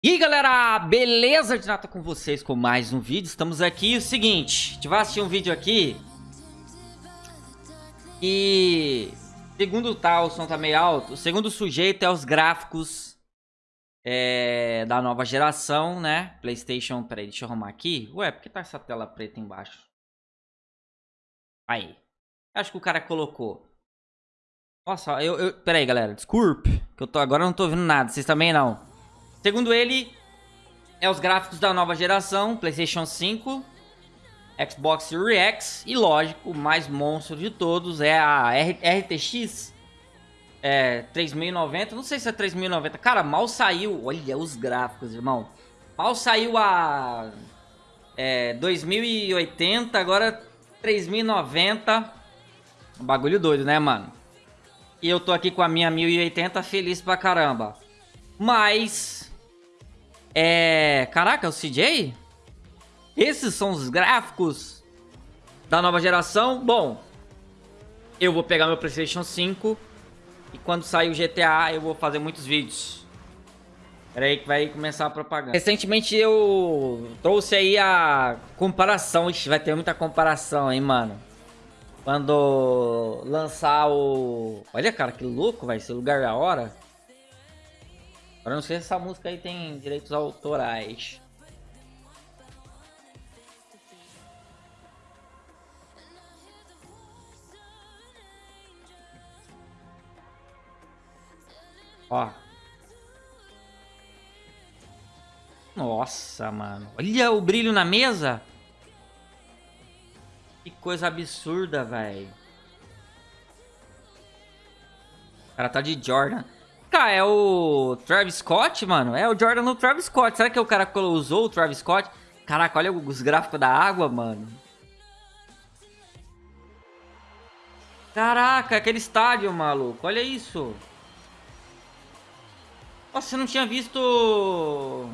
E aí galera, beleza de nada com vocês com mais um vídeo, estamos aqui, o seguinte, a gente vai assistir um vídeo aqui. E segundo tá, o som tá meio alto, o segundo sujeito é os gráficos é, da nova geração, né, Playstation, peraí, deixa eu arrumar aqui, ué, por que tá essa tela preta embaixo? Aí, acho que o cara colocou. Nossa, eu, eu peraí galera, desculpe, que eu tô, agora não tô ouvindo nada, vocês também não Segundo ele, é os gráficos da nova geração, PlayStation 5, Xbox Series X e, lógico, o mais monstro de todos é a RTX é, 3090. Não sei se é 3090. Cara, mal saiu. Olha os gráficos, irmão. Mal saiu a é, 2080, agora 3090. Um bagulho doido, né, mano? E eu tô aqui com a minha 1080 feliz pra caramba. Mas é... Caraca, é o CJ? Esses são os gráficos da nova geração. Bom, eu vou pegar meu Playstation 5 e quando sair o GTA eu vou fazer muitos vídeos. Pera aí que vai começar a propaganda. Recentemente eu trouxe aí a comparação. Ixi, vai ter muita comparação, hein, mano. Quando lançar o... Olha, cara, que louco, vai ser lugar da hora. Agora não sei se essa música aí tem direitos autorais. Ó. Nossa, mano. Olha o brilho na mesa. Que coisa absurda, velho. O cara tá de Jordan. Cara, é o Travis Scott, mano. É o Jordan no Travis Scott. Será que o cara usou o Travis Scott? Caraca, olha os gráficos da água, mano. Caraca, aquele estádio, maluco. Olha isso. Nossa, você não tinha visto...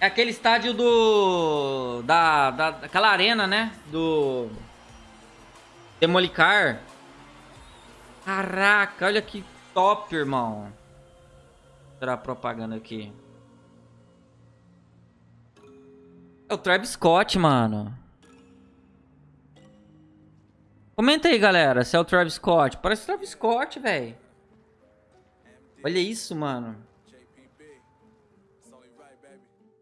É aquele estádio do... Da, da, daquela arena, né? Do... Demolicar. Caraca, olha que top, irmão. Será propaganda aqui. É o Travis Scott, mano. Comenta aí, galera, se é o Travis Scott. Parece o Travis Scott, velho. Olha isso, mano.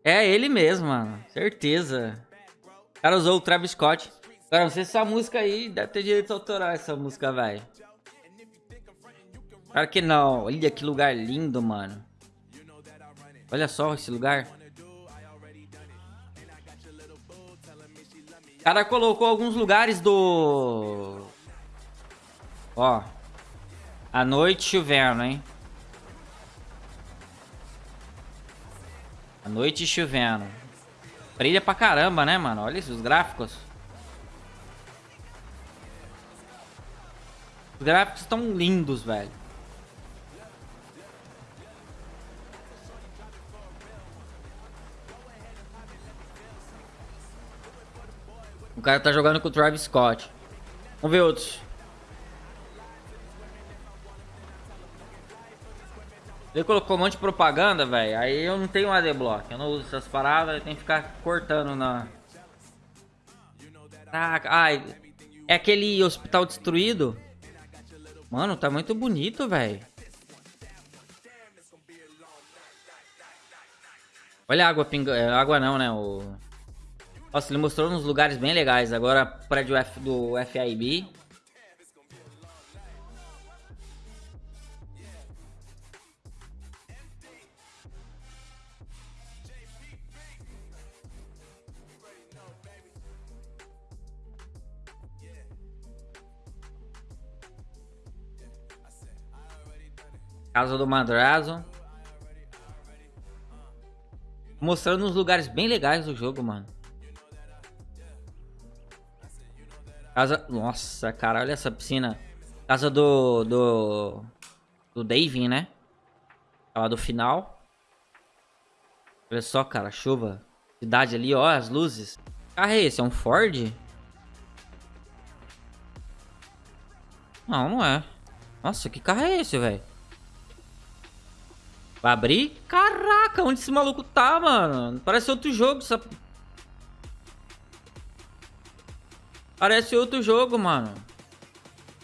É ele mesmo, mano. Certeza. O cara usou o Travis Scott. Cara, não sei se essa música aí deve ter direito autoral, essa música, velho. Claro que não. Olha que lugar lindo, mano. Olha só esse lugar. O cara colocou alguns lugares do... Ó. A noite chovendo, hein? A noite chovendo. Brilha pra caramba, né, mano? Olha esses gráficos. Os gráficos estão lindos, velho. O cara tá jogando com o Travis Scott. Vamos ver outros. Ele colocou um monte de propaganda, velho. Aí eu não tenho ADBlock. Eu não uso essas paradas. Eu tenho que ficar cortando na... Caraca. Ai, é aquele hospital destruído. Mano, tá muito bonito, velho. Olha a água pingando. É, água não, né? O... Nossa, ele mostrou uns lugares bem legais. Agora, prédio F do FIB. Casa do Madrazo. Mostrando uns lugares bem legais do jogo, mano. Casa... Nossa, cara, olha essa piscina. Casa do... Do... Do Davin, né? Lá do final. Olha só, cara, chuva. Cidade ali, ó, as luzes. Que carro é esse? É um Ford? Não, não é. Nossa, que carro é esse, velho? Vai abrir? Caraca, onde esse maluco tá, mano? Parece outro jogo. Essa... Parece outro jogo, mano.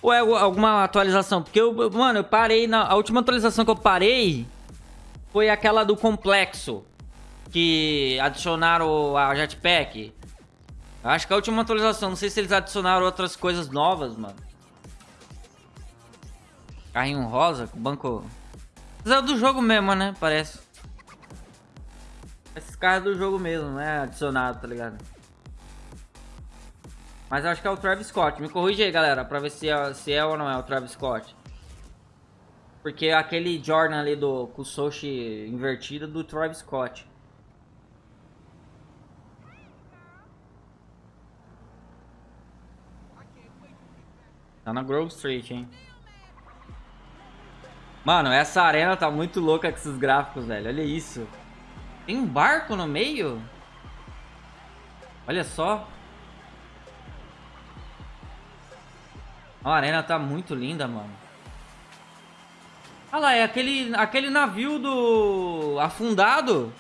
Ou é alguma atualização? Porque eu, mano, eu parei na... A última atualização que eu parei foi aquela do complexo. Que adicionaram a jetpack. Acho que a última atualização. Não sei se eles adicionaram outras coisas novas, mano. Carrinho rosa com banco... Mas é do jogo mesmo, né? Parece. Esses carros do jogo mesmo, não é adicionado, tá ligado? Mas acho que é o Travis Scott. Me corrige aí, galera, pra ver se é, se é ou não é o Travis Scott. Porque aquele Jordan ali do Sochi invertido do Travis Scott. Tá na Grove Street, hein? Mano, essa arena tá muito louca com esses gráficos, velho. Olha isso. Tem um barco no meio? Olha só. A arena tá muito linda, mano. Olha lá, é aquele, aquele navio do... Afundado.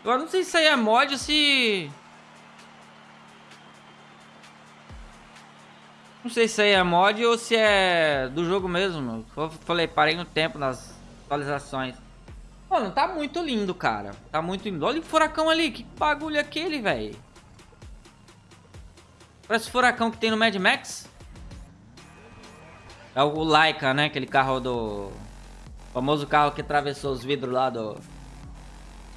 Agora não sei se isso aí é mod se... Não sei se isso aí é mod ou se é do jogo mesmo. Eu falei, parei no tempo nas atualizações. Mano, tá muito lindo, cara. Tá muito lindo. Olha o furacão ali. Que bagulho é aquele, velho. Parece o furacão que tem no Mad Max. É o Laika, né? Aquele carro do... O famoso carro que atravessou os vidros lá do...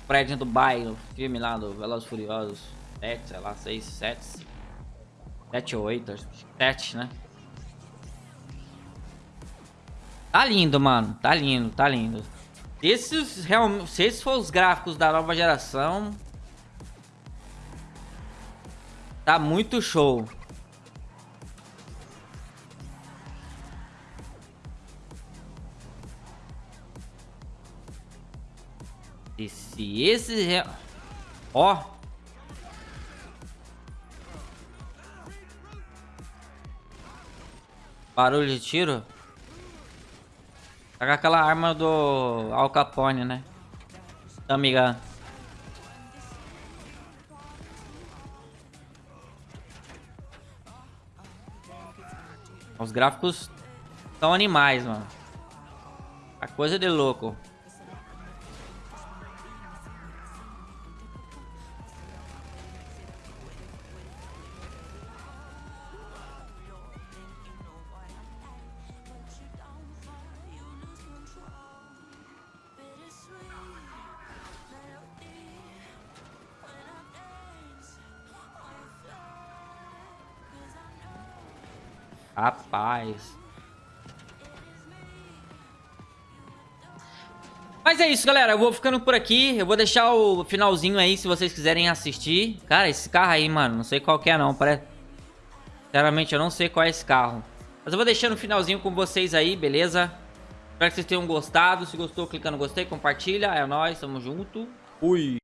Prédio do bairro, filme lá do Velozes Furiosos 7, sei lá, 6, 7 7 ou 8, 7, né? Tá lindo, mano, tá lindo, tá lindo Esses, realmente, se esses for os gráficos da nova geração Tá muito show E se esse... Ó. Barulho de tiro. Tá com aquela arma do Al Capone, né? Amiga. Os gráficos são animais, mano. A coisa de louco. Rapaz. Mas é isso, galera. Eu vou ficando por aqui. Eu vou deixar o finalzinho aí, se vocês quiserem assistir. Cara, esse carro aí, mano, não sei qual que é não. Parece... Sinceramente, eu não sei qual é esse carro. Mas eu vou deixando o finalzinho com vocês aí, beleza? Espero que vocês tenham gostado. Se gostou, clica no gostei, compartilha. É nóis, tamo junto. Fui.